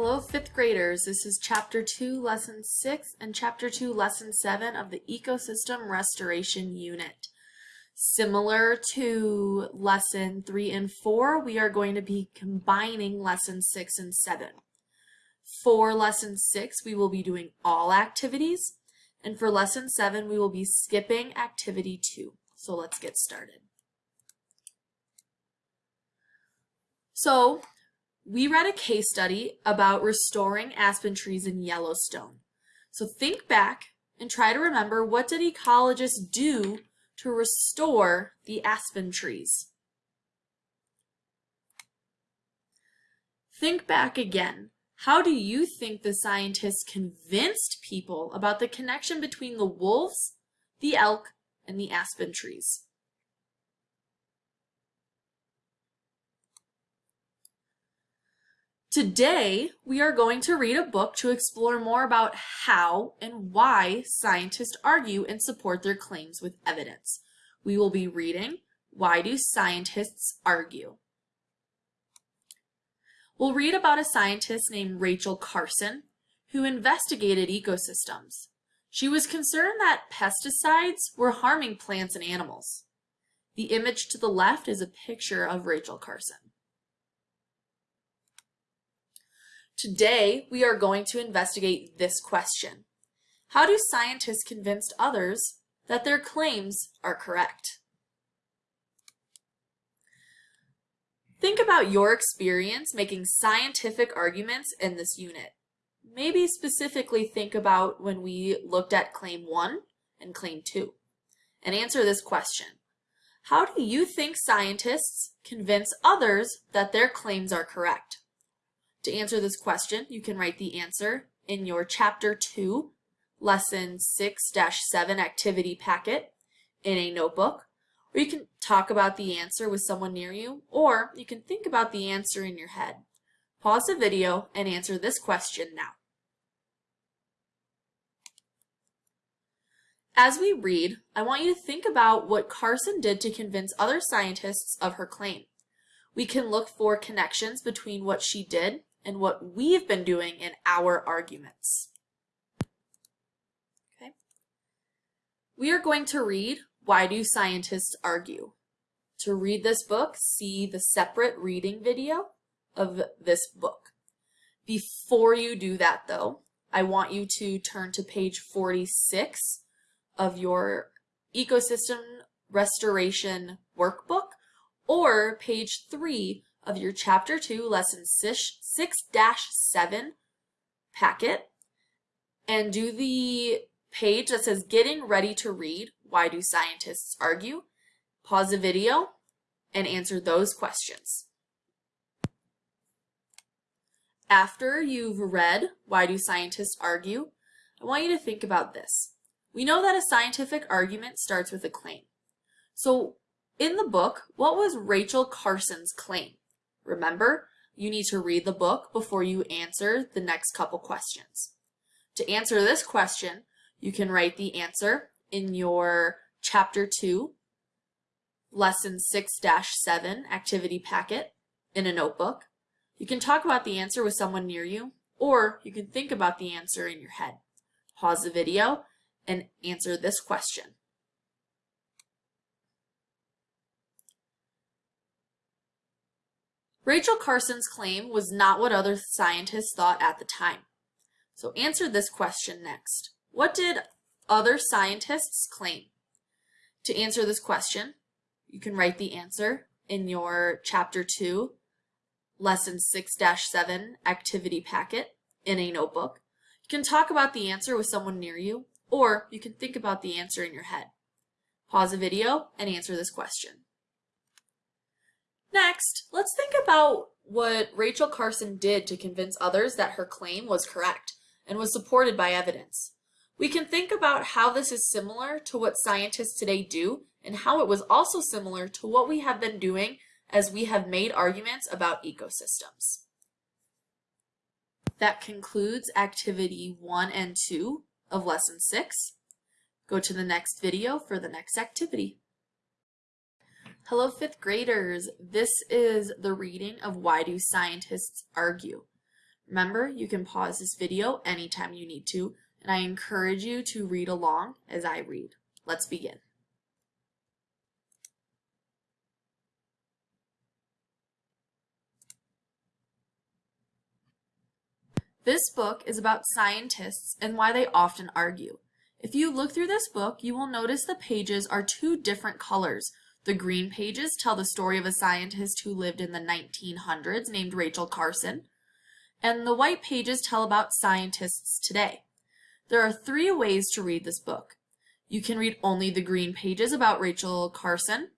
Hello, fifth graders. This is chapter two, lesson six, and chapter two, lesson seven of the ecosystem restoration unit. Similar to lesson three and four, we are going to be combining lesson six and seven. For lesson six, we will be doing all activities, and for lesson seven, we will be skipping activity two. So let's get started. So we read a case study about restoring aspen trees in Yellowstone. So think back and try to remember what did ecologists do to restore the aspen trees? Think back again. How do you think the scientists convinced people about the connection between the wolves, the elk, and the aspen trees? Today, we are going to read a book to explore more about how and why scientists argue and support their claims with evidence. We will be reading Why Do Scientists Argue? We'll read about a scientist named Rachel Carson who investigated ecosystems. She was concerned that pesticides were harming plants and animals. The image to the left is a picture of Rachel Carson. Today, we are going to investigate this question. How do scientists convince others that their claims are correct? Think about your experience making scientific arguments in this unit. Maybe specifically think about when we looked at claim 1 and claim 2 and answer this question. How do you think scientists convince others that their claims are correct? To answer this question, you can write the answer in your Chapter 2, Lesson 6-7 activity packet in a notebook, or you can talk about the answer with someone near you, or you can think about the answer in your head. Pause the video and answer this question now. As we read, I want you to think about what Carson did to convince other scientists of her claim. We can look for connections between what she did and what we've been doing in our arguments. Okay. We are going to read Why Do Scientists Argue? To read this book, see the separate reading video of this book. Before you do that though, I want you to turn to page 46 of your ecosystem restoration workbook or page 3 of your Chapter 2, Lesson 6-7 packet and do the page that says Getting Ready to Read, Why Do Scientists Argue? Pause the video and answer those questions. After you've read Why Do Scientists Argue? I want you to think about this. We know that a scientific argument starts with a claim. So in the book, what was Rachel Carson's claim? Remember, you need to read the book before you answer the next couple questions. To answer this question, you can write the answer in your Chapter 2, Lesson 6-7 activity packet in a notebook. You can talk about the answer with someone near you, or you can think about the answer in your head. Pause the video and answer this question. Rachel Carson's claim was not what other scientists thought at the time. So answer this question next. What did other scientists claim? To answer this question, you can write the answer in your Chapter 2, Lesson 6-7 activity packet in a notebook. You can talk about the answer with someone near you, or you can think about the answer in your head. Pause the video and answer this question. Next, let's think about what Rachel Carson did to convince others that her claim was correct and was supported by evidence. We can think about how this is similar to what scientists today do and how it was also similar to what we have been doing as we have made arguments about ecosystems. That concludes activity 1 and 2 of lesson 6. Go to the next video for the next activity. Hello, fifth graders. This is the reading of Why Do Scientists Argue? Remember, you can pause this video anytime you need to, and I encourage you to read along as I read. Let's begin. This book is about scientists and why they often argue. If you look through this book, you will notice the pages are two different colors. The green pages tell the story of a scientist who lived in the 1900s named Rachel Carson, and the white pages tell about scientists today. There are three ways to read this book. You can read only the green pages about Rachel Carson,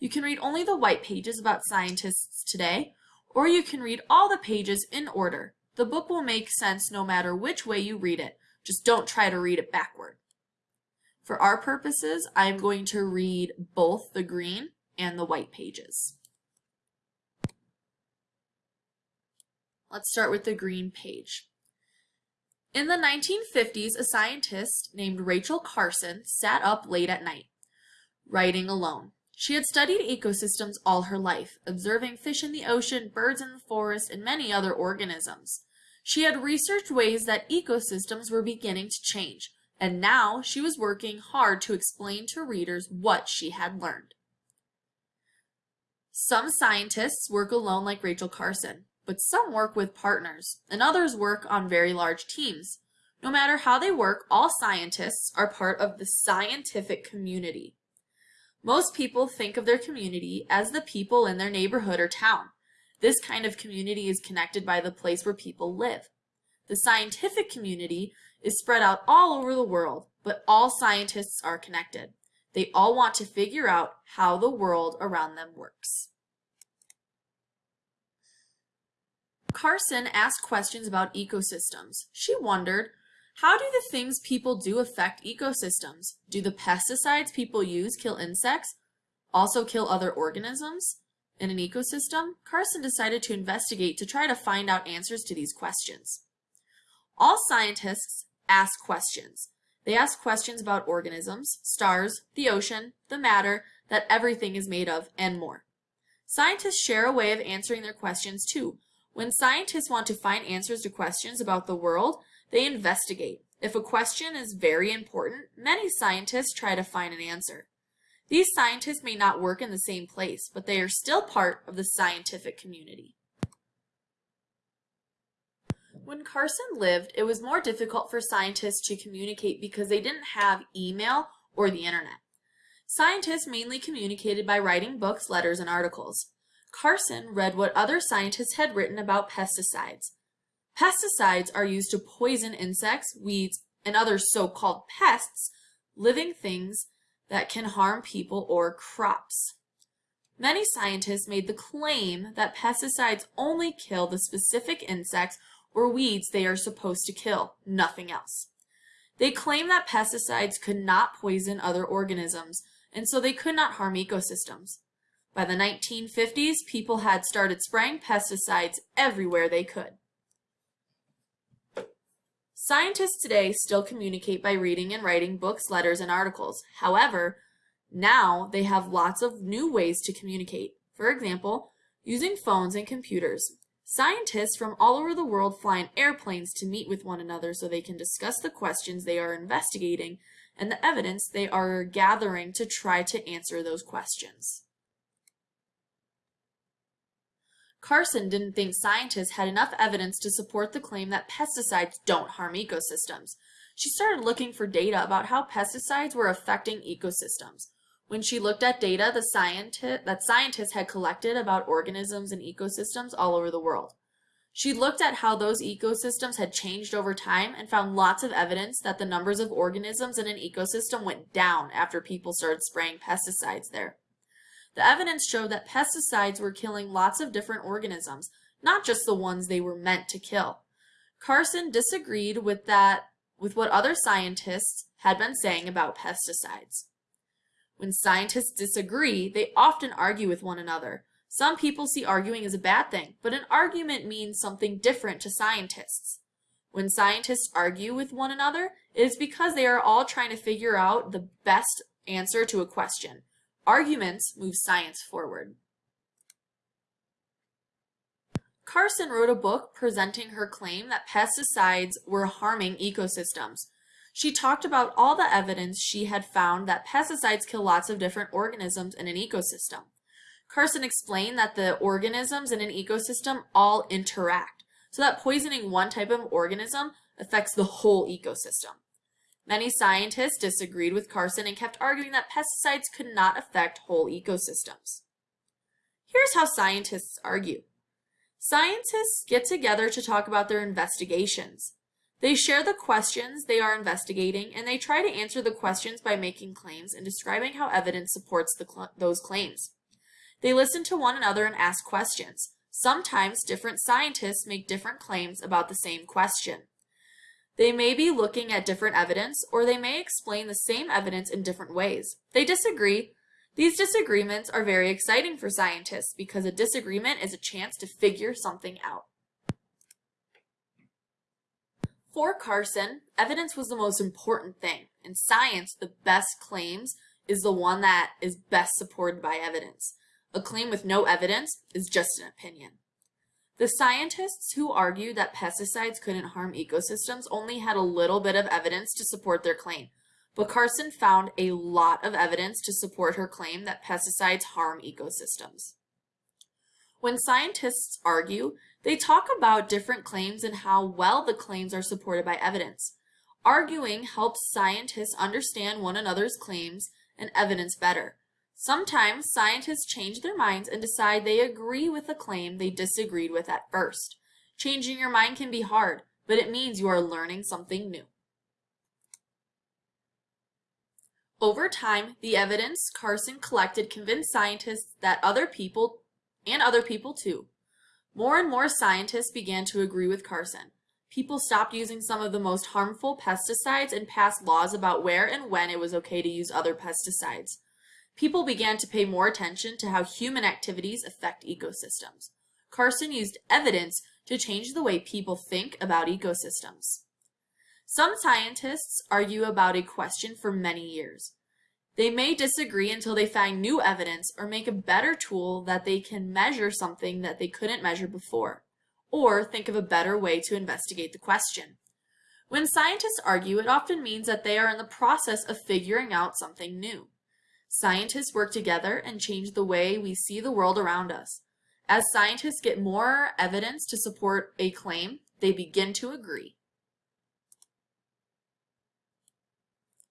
you can read only the white pages about scientists today, or you can read all the pages in order. The book will make sense no matter which way you read it. Just don't try to read it backward. For our purposes, I'm going to read both the green and the white pages. Let's start with the green page. In the 1950s, a scientist named Rachel Carson sat up late at night, writing alone. She had studied ecosystems all her life, observing fish in the ocean, birds in the forest, and many other organisms. She had researched ways that ecosystems were beginning to change, and now she was working hard to explain to readers what she had learned. Some scientists work alone like Rachel Carson but some work with partners, and others work on very large teams. No matter how they work, all scientists are part of the scientific community. Most people think of their community as the people in their neighborhood or town. This kind of community is connected by the place where people live. The scientific community is spread out all over the world, but all scientists are connected. They all want to figure out how the world around them works. Carson asked questions about ecosystems. She wondered, how do the things people do affect ecosystems? Do the pesticides people use kill insects? Also kill other organisms? In an ecosystem, Carson decided to investigate to try to find out answers to these questions. All scientists ask questions. They ask questions about organisms, stars, the ocean, the matter that everything is made of, and more. Scientists share a way of answering their questions too, when scientists want to find answers to questions about the world, they investigate. If a question is very important, many scientists try to find an answer. These scientists may not work in the same place, but they are still part of the scientific community. When Carson lived, it was more difficult for scientists to communicate because they didn't have email or the internet. Scientists mainly communicated by writing books, letters, and articles. Carson read what other scientists had written about pesticides. Pesticides are used to poison insects, weeds, and other so-called pests, living things that can harm people or crops. Many scientists made the claim that pesticides only kill the specific insects or weeds they are supposed to kill, nothing else. They claim that pesticides could not poison other organisms, and so they could not harm ecosystems. By the 1950s, people had started spraying pesticides everywhere they could. Scientists today still communicate by reading and writing books, letters, and articles. However, now they have lots of new ways to communicate. For example, using phones and computers. Scientists from all over the world fly in airplanes to meet with one another so they can discuss the questions they are investigating and the evidence they are gathering to try to answer those questions. Carson didn't think scientists had enough evidence to support the claim that pesticides don't harm ecosystems. She started looking for data about how pesticides were affecting ecosystems. When she looked at data the that scientists had collected about organisms and ecosystems all over the world. She looked at how those ecosystems had changed over time and found lots of evidence that the numbers of organisms in an ecosystem went down after people started spraying pesticides there. The evidence showed that pesticides were killing lots of different organisms, not just the ones they were meant to kill. Carson disagreed with that with what other scientists had been saying about pesticides. When scientists disagree, they often argue with one another. Some people see arguing as a bad thing, but an argument means something different to scientists. When scientists argue with one another, it is because they are all trying to figure out the best answer to a question. Arguments move science forward. Carson wrote a book presenting her claim that pesticides were harming ecosystems. She talked about all the evidence she had found that pesticides kill lots of different organisms in an ecosystem. Carson explained that the organisms in an ecosystem all interact, so that poisoning one type of organism affects the whole ecosystem. Many scientists disagreed with Carson and kept arguing that pesticides could not affect whole ecosystems. Here's how scientists argue. Scientists get together to talk about their investigations. They share the questions they are investigating and they try to answer the questions by making claims and describing how evidence supports cl those claims. They listen to one another and ask questions. Sometimes different scientists make different claims about the same question. They may be looking at different evidence or they may explain the same evidence in different ways. They disagree. These disagreements are very exciting for scientists because a disagreement is a chance to figure something out. For Carson, evidence was the most important thing. In science, the best claims is the one that is best supported by evidence. A claim with no evidence is just an opinion. The scientists who argued that pesticides couldn't harm ecosystems only had a little bit of evidence to support their claim, but Carson found a lot of evidence to support her claim that pesticides harm ecosystems. When scientists argue, they talk about different claims and how well the claims are supported by evidence. Arguing helps scientists understand one another's claims and evidence better. Sometimes scientists change their minds and decide they agree with a claim they disagreed with at first. Changing your mind can be hard, but it means you are learning something new. Over time, the evidence Carson collected convinced scientists that other people, and other people too. More and more scientists began to agree with Carson. People stopped using some of the most harmful pesticides and passed laws about where and when it was okay to use other pesticides people began to pay more attention to how human activities affect ecosystems. Carson used evidence to change the way people think about ecosystems. Some scientists argue about a question for many years. They may disagree until they find new evidence or make a better tool that they can measure something that they couldn't measure before, or think of a better way to investigate the question. When scientists argue, it often means that they are in the process of figuring out something new. Scientists work together and change the way we see the world around us. As scientists get more evidence to support a claim, they begin to agree.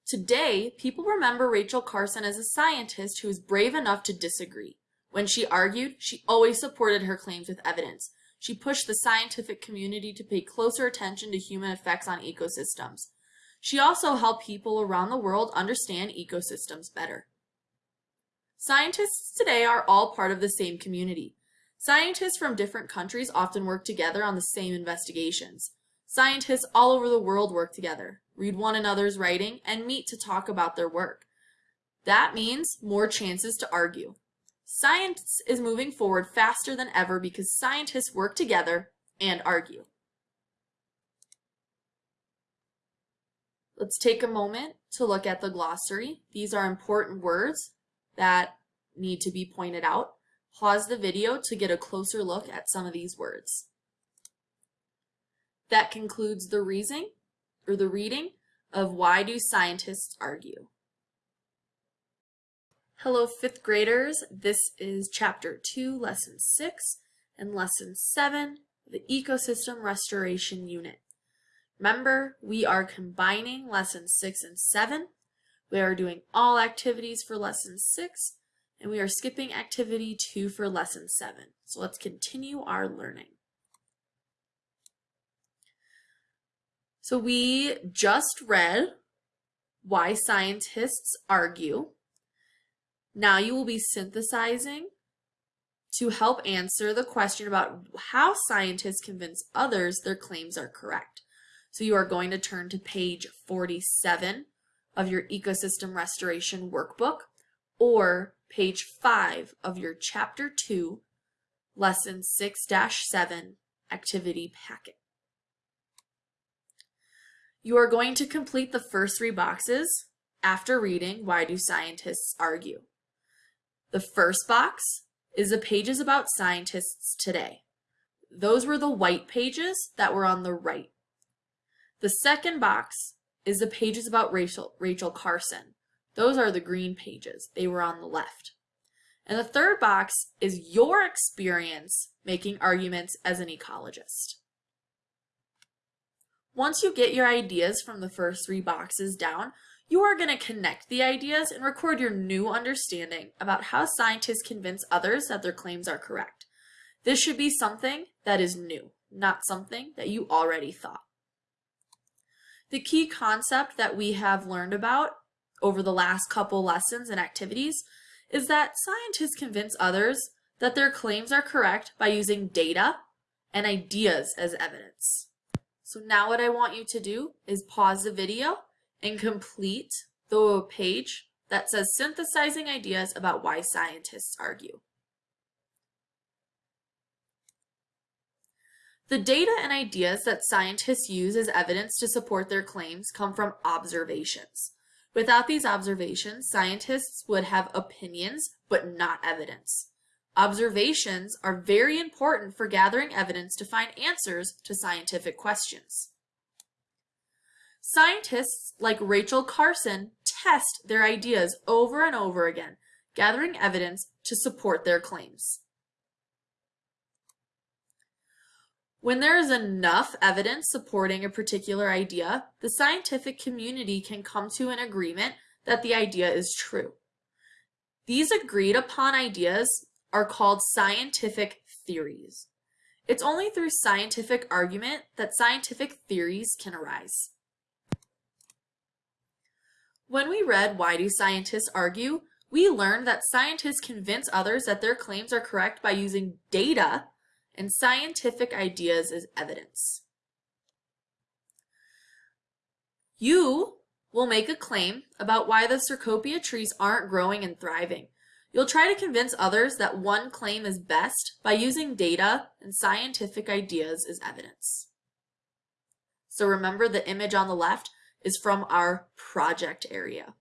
Today, people remember Rachel Carson as a scientist who was brave enough to disagree. When she argued, she always supported her claims with evidence. She pushed the scientific community to pay closer attention to human effects on ecosystems. She also helped people around the world understand ecosystems better. Scientists today are all part of the same community. Scientists from different countries often work together on the same investigations. Scientists all over the world work together, read one another's writing, and meet to talk about their work. That means more chances to argue. Science is moving forward faster than ever because scientists work together and argue. Let's take a moment to look at the glossary. These are important words that need to be pointed out. Pause the video to get a closer look at some of these words. That concludes the reasoning or the reading of Why Do Scientists Argue? Hello fifth graders, this is chapter 2, lesson 6 and lesson 7, the Ecosystem Restoration Unit. Remember, we are combining lessons 6 and 7 we are doing all activities for lesson six, and we are skipping activity two for lesson seven. So let's continue our learning. So we just read why scientists argue. Now you will be synthesizing to help answer the question about how scientists convince others their claims are correct. So you are going to turn to page 47 of your ecosystem restoration workbook or page 5 of your chapter 2 lesson 6-7 activity packet. You are going to complete the first three boxes after reading Why Do Scientists Argue? The first box is the pages about scientists today. those were the white pages that were on the right. The second box is the pages about Rachel, Rachel Carson. Those are the green pages. They were on the left. And the third box is your experience making arguments as an ecologist. Once you get your ideas from the first three boxes down, you are going to connect the ideas and record your new understanding about how scientists convince others that their claims are correct. This should be something that is new, not something that you already thought. The key concept that we have learned about over the last couple lessons and activities is that scientists convince others that their claims are correct by using data and ideas as evidence. So now what I want you to do is pause the video and complete the page that says synthesizing ideas about why scientists argue. The data and ideas that scientists use as evidence to support their claims come from observations. Without these observations, scientists would have opinions, but not evidence. Observations are very important for gathering evidence to find answers to scientific questions. Scientists like Rachel Carson test their ideas over and over again, gathering evidence to support their claims. When there is enough evidence supporting a particular idea, the scientific community can come to an agreement that the idea is true. These agreed upon ideas are called scientific theories. It's only through scientific argument that scientific theories can arise. When we read Why Do Scientists Argue, we learned that scientists convince others that their claims are correct by using data and scientific ideas as evidence. You will make a claim about why the Cecropia trees aren't growing and thriving. You'll try to convince others that one claim is best by using data and scientific ideas as evidence. So remember the image on the left is from our project area.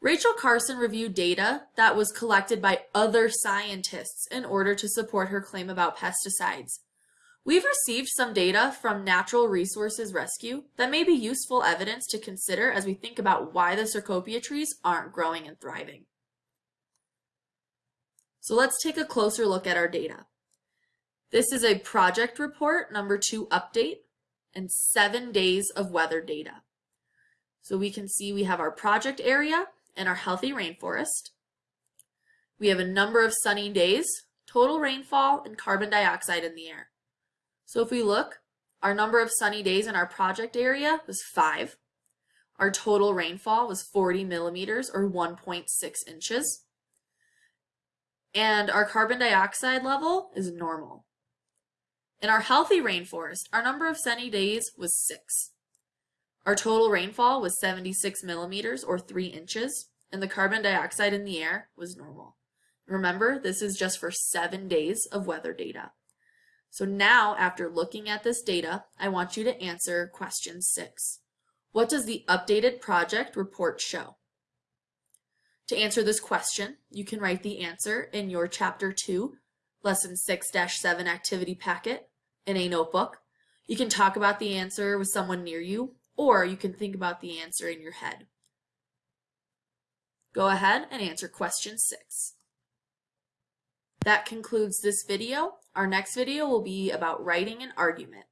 Rachel Carson reviewed data that was collected by other scientists in order to support her claim about pesticides. We've received some data from Natural Resources Rescue that may be useful evidence to consider as we think about why the Cecropia trees aren't growing and thriving. So let's take a closer look at our data. This is a project report, number two update, and seven days of weather data. So we can see we have our project area and our healthy rainforest. We have a number of sunny days, total rainfall, and carbon dioxide in the air. So if we look, our number of sunny days in our project area was five. Our total rainfall was 40 millimeters or 1.6 inches. And our carbon dioxide level is normal. In our healthy rainforest, our number of sunny days was six. Our total rainfall was 76 millimeters or three inches, and the carbon dioxide in the air was normal. Remember, this is just for seven days of weather data. So now, after looking at this data, I want you to answer question six. What does the updated project report show? To answer this question, you can write the answer in your Chapter 2, Lesson 6-7 activity packet in a notebook. You can talk about the answer with someone near you, or you can think about the answer in your head. Go ahead and answer question six. That concludes this video. Our next video will be about writing an argument.